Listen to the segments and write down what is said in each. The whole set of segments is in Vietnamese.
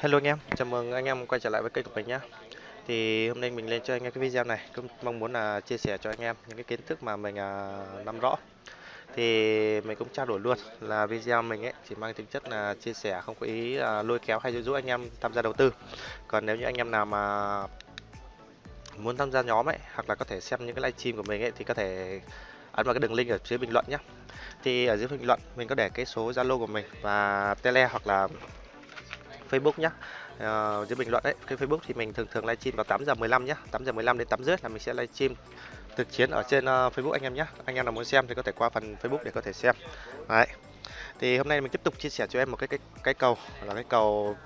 Hello anh em, chào mừng anh em quay trở lại với kênh của mình nhé. Thì hôm nay mình lên cho anh em cái video này cũng mong muốn là chia sẻ cho anh em những cái kiến thức mà mình à, nắm rõ. Thì mình cũng trao đổi luôn là video mình ấy chỉ mang tính chất là chia sẻ không có ý à, lôi kéo hay dụ dỗ anh em tham gia đầu tư. Còn nếu như anh em nào mà muốn tham gia nhóm ấy hoặc là có thể xem những cái livestream của mình ấy thì có thể ấn vào cái đường link ở dưới bình luận nhé. Thì ở dưới bình luận mình có để cái số Zalo của mình và Tele hoặc là Facebook nhé uh, ờ, dưới bình luận đấy cái Facebook thì mình thường thường livestream vào 8 giờ 15 nhé 8 giờ 15 đến 8 rưỡi là mình sẽ livestream thực chiến ở trên uh, Facebook anh em nhé anh em nào muốn xem thì có thể qua phần Facebook để có thể xem. Đấy. Thì hôm nay mình tiếp tục chia sẻ cho em một cái cái cái cầu là cái cầu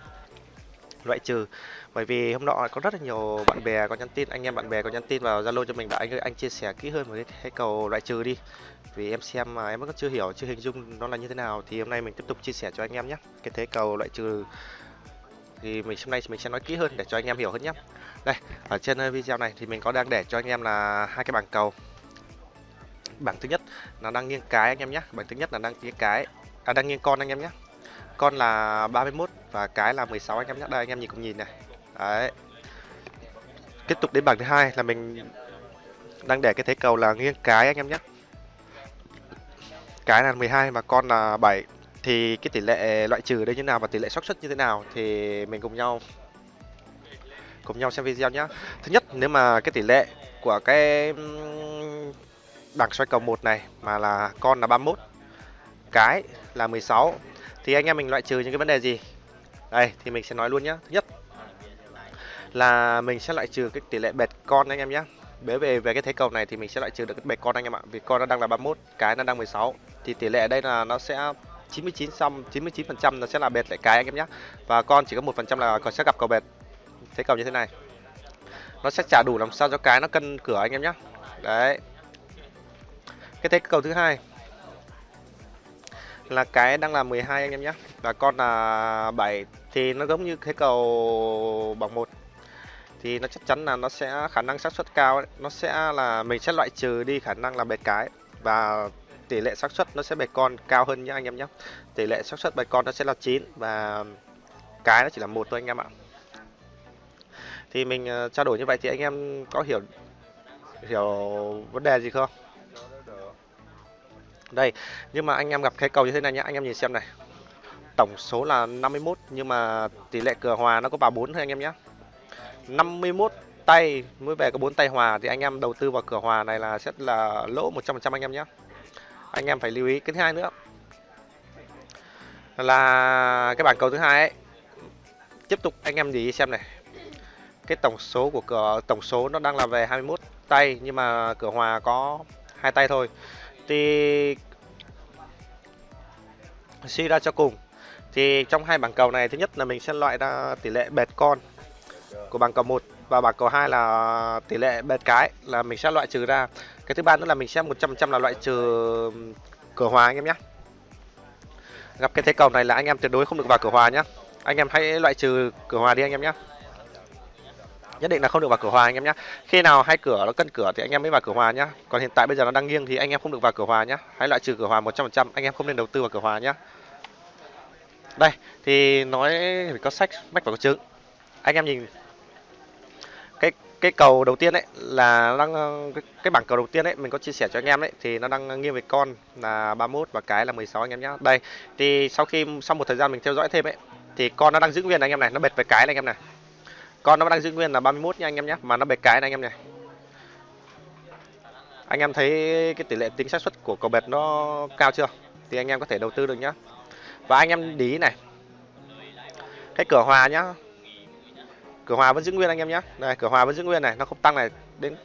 loại trừ. Bởi vì hôm nọ có rất là nhiều bạn bè có nhắn tin anh em bạn bè có nhắn tin vào zalo cho mình bảo anh ơi anh chia sẻ kỹ hơn về cái, cái cầu loại trừ đi. Vì em xem mà em vẫn chưa hiểu chưa hình dung nó là như thế nào. Thì hôm nay mình tiếp tục chia sẻ cho anh em nhé cái thế cầu loại trừ thì mình hôm nay mình sẽ nói kỹ hơn để cho anh em hiểu hơn nhé. Đây, ở trên ờ, video này thì mình có đang để cho anh em là hai cái bảng cầu. Bảng thứ nhất là đang nghiêng cái anh em nhé, bảng thứ nhất là đang nghiêng cái à đang nghiêng con anh em nhé. Con là 31 và cái là 16 anh em nhé. Đây, anh em nhìn cùng nhìn này. Đấy. Tiếp tục đến bảng thứ hai là mình đang để cái thế cầu là nghiêng cái anh em nhé. Cái là 12 và con là 7 thì cái tỷ lệ loại trừ đây như nào và tỷ lệ xác suất như thế nào thì mình cùng nhau cùng nhau xem video nhé thứ nhất, nếu mà cái tỷ lệ của cái bảng xoay cầu một này mà là con là 31 cái là 16 thì anh em mình loại trừ những cái vấn đề gì? Đây, thì mình sẽ nói luôn nhé thứ nhất là mình sẽ loại trừ cái tỷ lệ bệt con anh em nhé bởi về về cái thế cầu này thì mình sẽ loại trừ được cái bệt con anh em ạ. Vì con nó đang là 31 cái nó đang 16 thì tỷ lệ ở đây là nó sẽ 99 xong 99 phần trăm nó sẽ là bệt lại cái anh em nhé và con chỉ có một phần trăm là còn sẽ gặp cầu bệt. Thế cầu như thế này. Nó sẽ trả đủ làm sao cho cái nó cân cửa anh em nhé đấy. Cái thế cầu thứ hai là cái đang là 12 anh em nhé và con là 7 thì nó giống như thế cầu bằng một. Thì nó chắc chắn là nó sẽ khả năng xác suất cao ấy. nó sẽ là mình sẽ loại trừ đi khả năng là bệt cái. Và tỷ lệ xác suất nó sẽ bạch con cao hơn nhé anh em nhé. Tỷ lệ xác suất bạch con nó sẽ là 9 và cái nó chỉ là một thôi anh em ạ. Thì mình uh, trao đổi như vậy thì anh em có hiểu hiểu vấn đề gì không? Đây nhưng mà anh em gặp cái cầu như thế này nhé anh em nhìn xem này. Tổng số là 51 nhưng mà tỷ lệ cửa hòa nó có vào 4 thôi anh em nhé. 51 tay mới về có 4 tay hòa thì anh em đầu tư vào cửa hòa này là sẽ là lỗ 100% anh em nhé anh em phải lưu ý. Cái thứ hai nữa là cái bảng cầu thứ hai ấy. Tiếp tục anh em để xem này. Cái tổng số của cửa, tổng số nó đang là về 21 tay, nhưng mà cửa hòa có hai tay thôi. Thì suy ra cho cùng, thì trong hai bảng cầu này, thứ nhất là mình sẽ loại ra tỷ lệ bệt con của bảng cầu 1 và bảng cầu 2 là tỷ lệ bệt cái, là mình sẽ loại trừ ra cái thứ ba nữa là mình sẽ 100% là loại trừ cửa hòa anh em nhé gặp cái thế cầu này là anh em tuyệt đối không được vào cửa hòa nhé anh em hãy loại trừ cửa hòa đi anh em nhé nhất định là không được vào cửa hòa anh em nhé khi nào hai cửa nó cân cửa thì anh em mới vào cửa hòa nhé còn hiện tại bây giờ nó đang nghiêng thì anh em không được vào cửa hòa nhé hãy loại trừ cửa hòa 100% anh em không nên đầu tư vào cửa hòa nhé đây, thì nói phải có sách mách và có chứng anh em nhìn cái cầu đầu tiên đấy là đang ờ, cái, bảng cầu đầu tiên đấy mình có chia sẻ cho anh em đấy thì nó đang nghiêng về con là 31 và cái là 16 anh em nhé đây thì sau khi sau một thời gian mình theo dõi thêm ấy thì con nó đang giữ nguyên anh em này nó bệt về cái này anh em này. Con nó đang giữ nguyên là 31 nha anh em nhé mà nó bệt cái này anh em này. Anh em thấy cái tỷ lệ tính xác suất của cầu bệt nó cao chưa? Thì anh em có thể đầu tư được nhá. Và anh em để ý này cái cửa hòa nhá cửa hòa vẫn giữ nguyên anh em nhé này cửa hòa vẫn giữ nguyên này nó không tăng này. Đến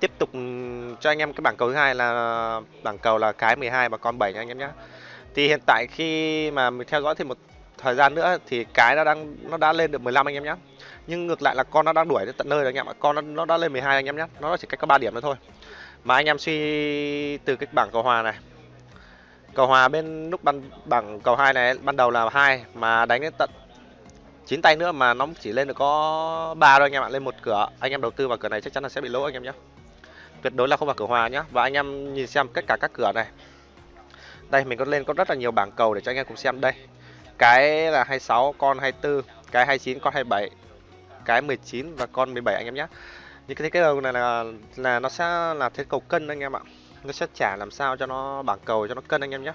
tiếp tục ừ, cho anh em cái bảng cầu thứ hai là bảng cầu là cái 12 và con 7 nha anh em nhé thì hiện tại khi mà mình theo dõi thêm một thời gian nữa thì cái nó đang nó đã lên được 15 anh em nhé nhưng ngược lại là con nó đang đuổi đến tận nơi rồi anh em ạ. Con nó, nó đã lên 12 anh em nhé nó chỉ cách có 3 điểm nữa thôi. Mà anh em suy từ cái bảng cầu hòa này. Cầu hòa bên lúc ban bảng cầu hai này ban đầu là hai mà đánh đến tận chín tay nữa mà nó chỉ lên được có ba thôi anh em ạ, lên một cửa. Anh em đầu tư vào cửa này chắc chắn là sẽ bị lỗ anh em nhé tuyệt đối là không vào cửa hòa nhé và anh em nhìn xem tất cả các cửa này. Đây, mình có lên có rất là nhiều bảng cầu để cho anh em cùng xem. Đây, cái là 26 con 24 cái 29 con 27 cái 19 và con 17 anh em nhé những cái thế cầu này là là nó sẽ là thế cầu cân anh em ạ. Nó sẽ trả làm sao cho nó bảng cầu cho nó cân anh em nhé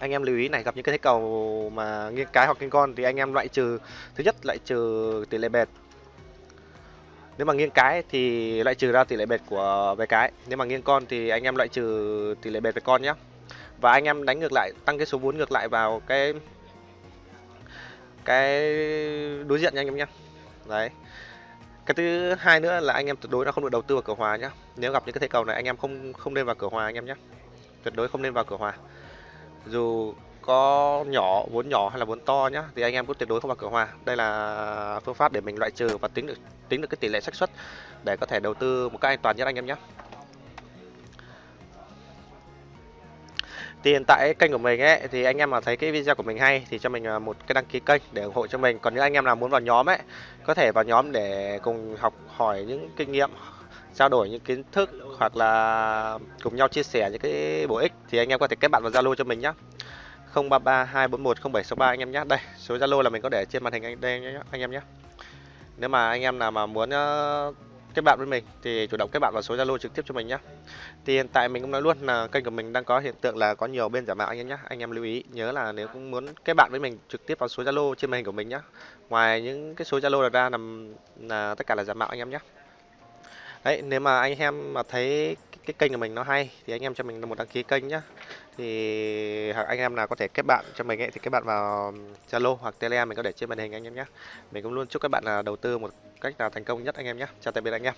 anh em lưu ý này, gặp những cái thế cầu mà nghiêng cái hoặc nghiêng con thì anh em loại trừ, thứ nhất loại trừ tỷ lệ bệt nếu mà nghiêng cái thì loại trừ ra tỷ lệ bệt của về cái, nếu mà nghiêng con thì anh em loại trừ tỷ lệ bệt về con nhé và anh em đánh ngược lại, tăng cái số vốn ngược lại vào cái cái đối diện nha anh em nhé đấy. Cái thứ hai nữa là anh em tuyệt đối là không được đầu tư vào cửa hòa nhé nếu gặp những cái thế cầu này, anh em không không nên vào cửa hòa anh em nhé tuyệt đối không nên vào cửa hòa dù có nhỏ, vốn nhỏ hay là vốn to nhá, thì anh em cũng tuyệt đối không vào cửa hòa đây là phương pháp để mình loại trừ và tính được tính được cái tỷ lệ xác suất để có thể đầu tư một cách an toàn nhất anh em nhé. Thì hiện tại kênh của mình ấy, thì anh em mà thấy cái video của mình hay thì cho mình à, một cái đăng ký kênh để ủng hộ cho mình. Còn những anh em nào muốn vào nhóm ấy, có thể vào nhóm để cùng học hỏi những kinh nghiệm trao đổi những kiến thức hoặc là cùng nhau chia sẻ những cái bổ ích thì anh em có thể kết bạn vào Zalo cho mình nhé 033 241 0763 anh em nhé đây số Zalo là mình có để trên màn hình anh đây nhé anh em nhé nếu mà anh em nào mà muốn ờ, kết bạn với mình thì chủ động kết bạn vào số Zalo trực tiếp cho mình nhé thì hiện tại mình cũng nói luôn là kênh của mình đang có hiện tượng là có nhiều bên giả mạo anh em nhé anh em lưu ý nhớ là nếu cũng muốn kết bạn với mình trực tiếp vào số Zalo trên màn hình của mình nhé ngoài những cái số Zalo ra là, là tất cả là giả mạo anh em nhé đấy, nếu mà anh em mà thấy cái kênh của mình nó hay thì anh em cho mình một đăng ký kênh nhá. Thì hoặc anh em nào có thể kết bạn cho mình ấy thì kết bạn vào Zalo hoặc Telegram mình có để trên màn hình anh em nhé mình cũng luôn chúc các bạn là đầu tư một cách là thành công nhất anh em nhé chào tạm biệt anh em.